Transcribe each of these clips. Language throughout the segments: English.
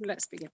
let's begin.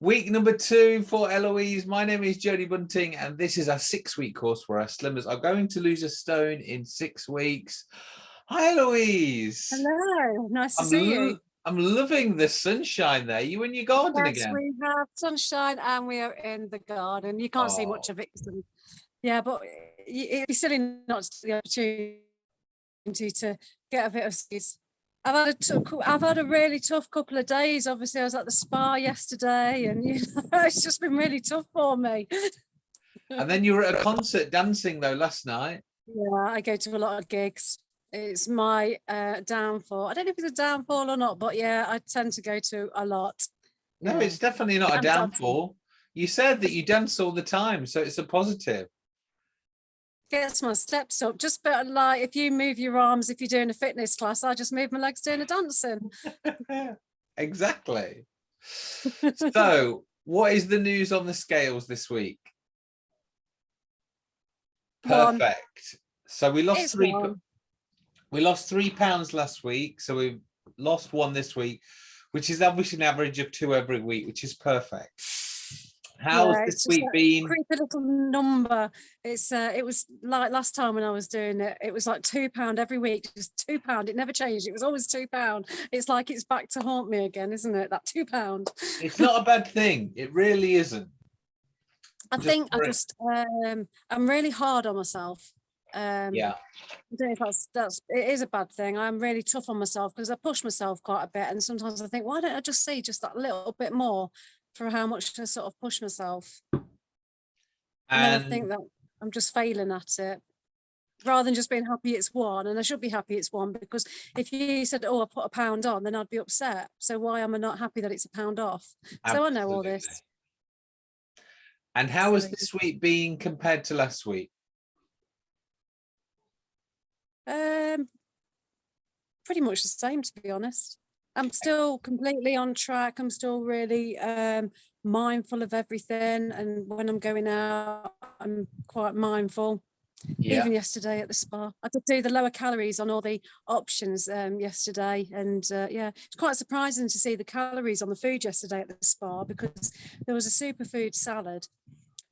Week number two for Eloise. My name is Jodie Bunting, and this is our six-week course where our slimmers are going to lose a stone in six weeks. Hi, Eloise. Hello, nice to I'm, see you. I'm loving the sunshine there. You in your garden Yes, again? we have sunshine and we are in the garden. You can't see much Oh. of it. Yeah, but it'd be silly not to the opportunity to get a bit of space. I've had a tou- I've had a really tough couple of days. Obviously, I was at the spa yesterday, and you know, it's just been really tough for me. And then you were at a concert dancing though last night. Yeah, I go to a lot of gigs. It's my uh, downfall. I don't know if it's a downfall or not, but yeah, I tend to go to a lot. No, it's definitely not a downfall. You said that you dance all the time, so it's a positive. Gets my steps up. Just better like if you move your arms, if you're doing a fitness class, I just move my legs doing a dancing. exactly. So, what is the news on the scales this week? One. Perfect. So we lost It's three. one. We lost three pounds last week, so we've lost one this week, which is obviously an average of two every week, which is perfect. How's Yeah, this week been? Creepy little number. It's uh, it was like last time when I was doing it, it was like two pound every week, just two pound. It never changed. It was always two pound. It's like it's back to haunt me again, isn't it? That two pound. It's not a bad thing. It really isn't. I Just think I just um I'm really hard on myself. Um Yeah. I don't know if that's that's it is a bad thing. I'm really tough on myself because I push myself quite a bit, and sometimes I think, why don't I just see just that little bit more for how much to sort of push myself? And, then I think that I'm just failing at it. Rather than just being happy it's one, and I should be happy it's one because if you said, "Oh, I put a pound on," then I'd be upset. So why am I not happy that it's a pound off? So I know all this. And how has this week been compared to last week? Um, pretty much the same, to be honest. I'm still completely on track. I'm still really um, mindful of everything. And when I'm going out, I'm quite mindful. Yeah. Even yesterday at the spa, I did do the lower calories on all the options um, yesterday. And uh, yeah, it's quite surprising to see the calories on the food yesterday at the spa because there was a superfood salad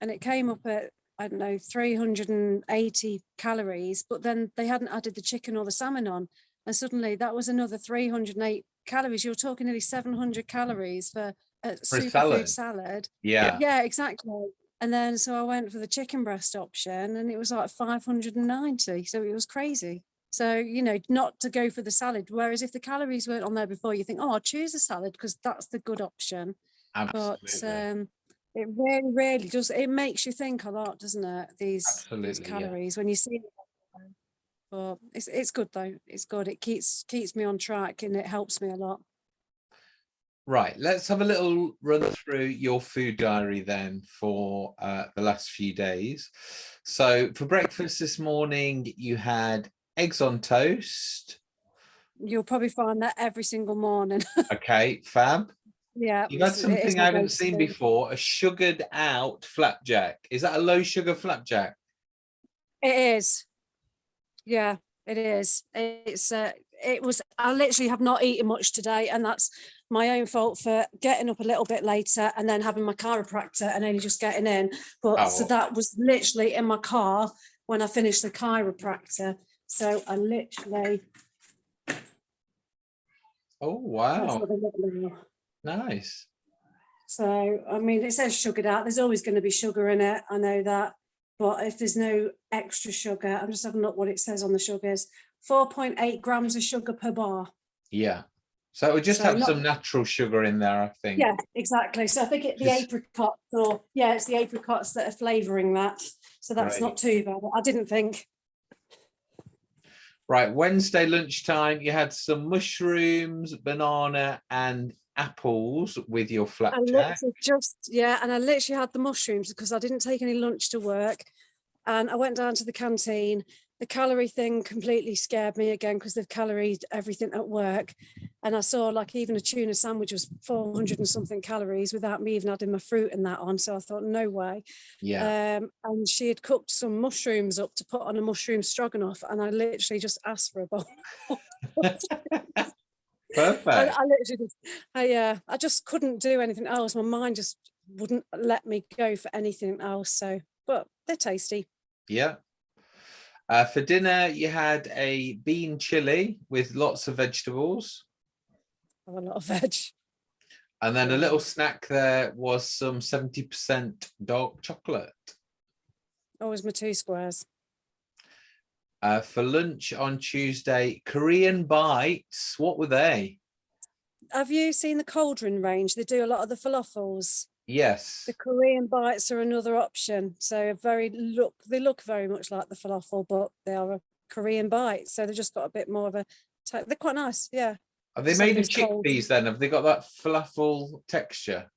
and it came up at I don't know 380 calories, but then they hadn't added the chicken or the salmon on, and suddenly that was another 308 calories. You're talking nearly 700 calories for a superfood salad. salad. Yeah. Yeah, exactly. And then so I went for the chicken breast option, and it was like 590. So it was crazy. So you know, not to go for the salad. Whereas if the calories weren't on there before, you think, oh, I'll choose a salad because that's the good option but Absolutely. um it really really does it makes you think a lot doesn't it these, these Absolutely, yeah. calories when you see. But it's it's good though it's good it keeps keeps me on track and it helps me a lot Right, let's have a little run through your food diary then for uh, the last few days. So for breakfast this morning, you had eggs on toast. you'll probably find that every single morning Okay, fab. yeah You've had it's- it is something I haven't seen before, a sugared out flapjack. Is that a low sugar flapjack? it is yeah it is it's uh it was i literally have not eaten much today and that's my own fault for getting up a little bit later and then having my chiropractor and only just getting in but so Oh. that was literally in my car when i finished the chiropractor so i literally Oh, wow. what they look like. Nice. so i mean it says sugared out there's always going to be sugar in it i know that but if there's no extra sugar i'm just having a look what it says on the sugars 4.8 grams of sugar per bar Yeah. So it would just So have not- some natural sugar in there, I think. Yeah, exactly. So I think it, the Just- apricots or, yeah, it's the apricots that are flavouring that. So that's Right. not too bad. I didn't think. Right, Wednesday lunchtime, you had some mushrooms, banana, and apples with your flapjack. just, yeah, and I literally had the mushrooms because I didn't take any lunch to work. And I went down to the canteen. The calorie thing completely scared me again because they've caloried everything at work. And I saw like even a tuna sandwich was 400 and something calories without me even adding my fruit and that on. So I thought, no way. Yeah. um, and she had cooked some mushrooms up to put on a mushroom stroganoff, and I literally just asked for a bowl. I, Perfect. I literally just, I, uh, I just couldn't do anything else. My mind just wouldn't let me go for anything else. So, but they're tasty. Yeah. Uh, for dinner, you had a bean chili with lots of vegetables. I have a lot of veg. And then a little snack there was some 70% dark chocolate. Always my two squares. Uh, for lunch on Tuesday, Korean bites. What were they? Have you seen the cauldron range? They do a lot of the falafels. Yes. The Korean bites are another option. So very look, they look very much like the falafel, but they are a Korean bite. So they've just got a bit more of a, they're quite nice. Yeah. Are they made of chickpeas then? Have they got that falafel texture?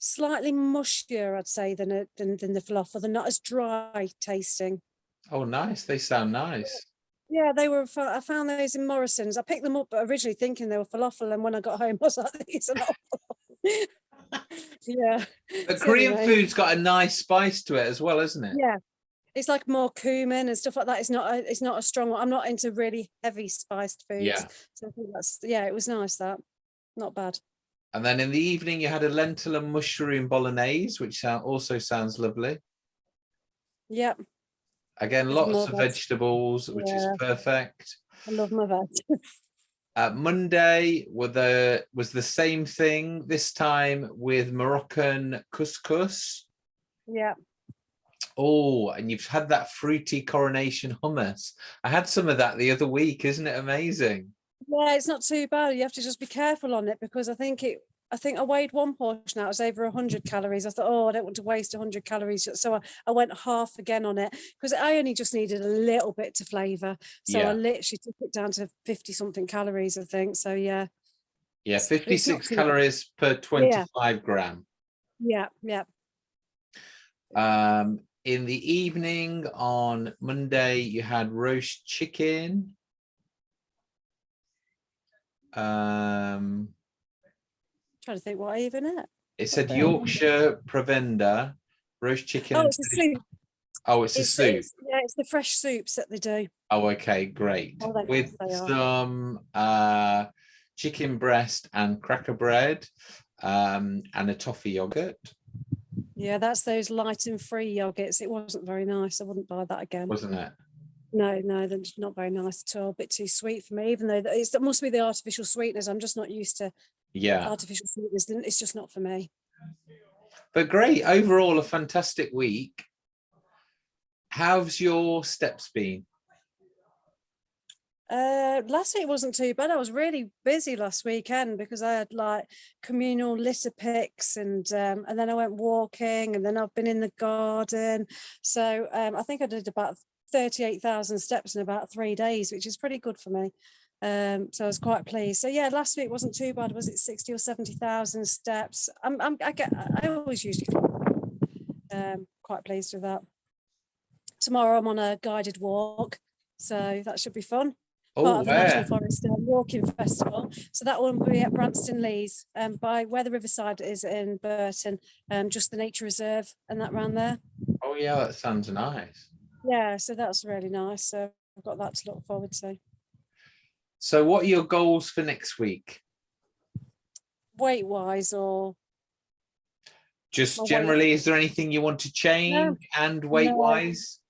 Slightly mushier, I'd say, than, a, than, than the falafel. They're not as dry tasting. Oh, nice. They sound nice. Yeah, they were. I found those in Morrison's. I picked them up originally thinking they were falafel, and when I got home, I was like, "These are not." yeah, But So Korean anyway. food's got a nice spice to it as well, isn't it? yeah. It's like more cumin and stuff like that. It's not. A, it's not a strong one. I'm not into really heavy spiced foods. Yeah. So I think that's. Yeah, it was nice. That, not bad. And then in the evening, you had a lentil and mushroom bolognese, which also sounds lovely. Yep, Again, lots of veg. vegetables, which is perfect. I love my veg. Uh, Monday were the was the same thing this time with Moroccan couscous. yeah, Oh, and you've had that fruity coronation hummus. I had some of that the other week. Isn't it amazing? yeah. It's not too bad. You have to just be careful on it because I think it. I think I weighed one portion out. It was over 100 calories. I thought, oh, I don't want to waste 100 calories. So I, I went half again on it because I only just needed a little bit to flavour. So Yeah. I literally took it down to 50 something calories, I think. So yeah, Yeah, It's- it's not 56 too bad. calories per 25 gram. yeah, yeah. Um, in the evening on Monday, you had roast chicken. Um, trying to think what I even ate. it said Okay. Yorkshire Provender, roast chicken. Oh, it's a soup. Oh, it's a soup. it's- yeah, it's the fresh soups that they do. Oh, okay, great. Oh, With nice, they are. some uh, chicken breast and cracker bread um, and a toffee yogurt, Yeah, that's those light and free yogurts. It wasn't very nice. I wouldn't buy that again. wasn't it? No, no, they're not very nice at all. A bit too sweet for me, even though it's, it must be the artificial sweeteners. I'm just not used to Yeah, artificial sweeteners. then It's just not for me. but great. Overall, a fantastic week. How's your steps been? Uh, last week wasn't too bad. I was really busy last weekend because I had like communal litter picks and um, and then I went walking and then I've been in the garden. So um, I think I did about 38,000 steps in about three days, which is pretty good for me. Um, so I was quite pleased. So yeah, last week wasn't too bad. Was it 60 or 70,000 steps? I'm, I'm, I get, I always usually um, quite pleased with that. Tomorrow I'm on a guided walk, so that should be fun Oh, part of the National? Forest um, Walking Festival. So that one will be at Branston Leas, um, by where the Riverside is in Burton, um, just the nature reserve and that round there. Oh, yeah, that sounds nice. Yeah, so that's really nice. So I've got that to look forward to. So, what are your goals for next week? Weight wise, or Just generally, is there anything you want to change and weight No. wise?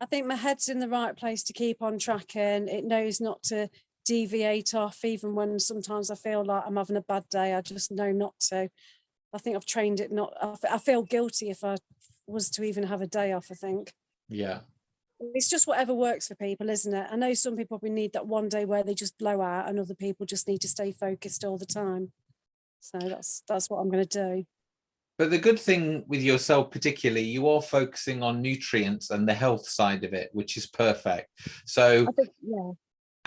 I think my head's in the right place to keep on tracking. It knows not to deviate off, even when sometimes I feel like I'm having a bad day. I just know not to. I think I've trained it not. I feel guilty if I was to even have a day off. I think. Yeah. It's just whatever works for people, isn't it? I know some people probably need that one day where they just blow out, and other people just need to stay focused all the time. So that's that's what I'm going to do. But the good thing with yourself, particularly, you are focusing on nutrients and the health side of it, which is perfect. So I think, yeah,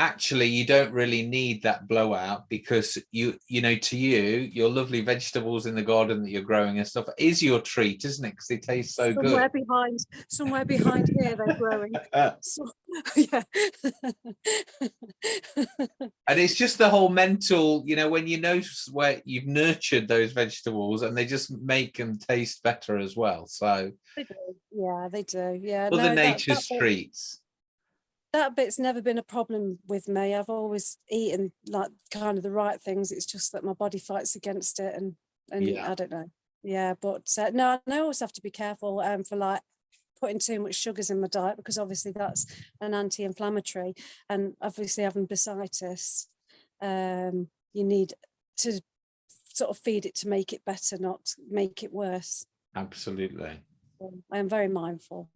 actually, you don't really need that blowout because you, you know, to you, your lovely vegetables in the garden that you're growing and stuff is your treat, isn't it? Because they taste so good. somewhere behind, somewhere behind here they're growing. Uh, So, yeah, and it's just the whole mental, you know, when you know where you've nurtured those vegetables and they just make them taste better as well. So they do. Yeah, they do. Yeah, other no, that- nature's that bit- treats. That bit's never been a problem with me. I've always eaten like kind of the right things. It's just that my body fights against it and and Yeah. I don't know. Yeah, but uh, no, I always have to be careful um, for like putting too much sugars in my diet because obviously that's an anti-inflammatory and obviously having bursitis, um, you need to sort of feed it to make it better, not make it worse. Absolutely. I am very mindful.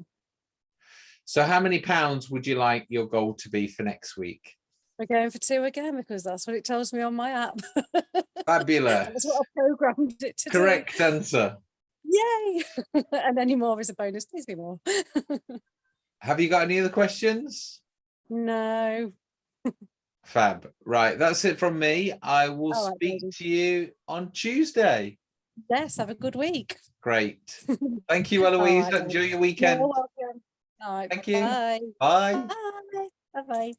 So how many pounds would you like your goal to be for next week? We're going for two again because that's what it tells me on my app. Fabulous. That's what I programmed it to do. Correct answer. Yay! and any more is a bonus. Please be more. Have you got any other questions? no. Fab. Right, that's it from me. I will right, speak lady. to you on Tuesday. Yes, have a good week. Great. Thank you, Eloise. right, Enjoy your You're weekend. All right, Thank you. Bye. Bye. Bye. Bye. Bye.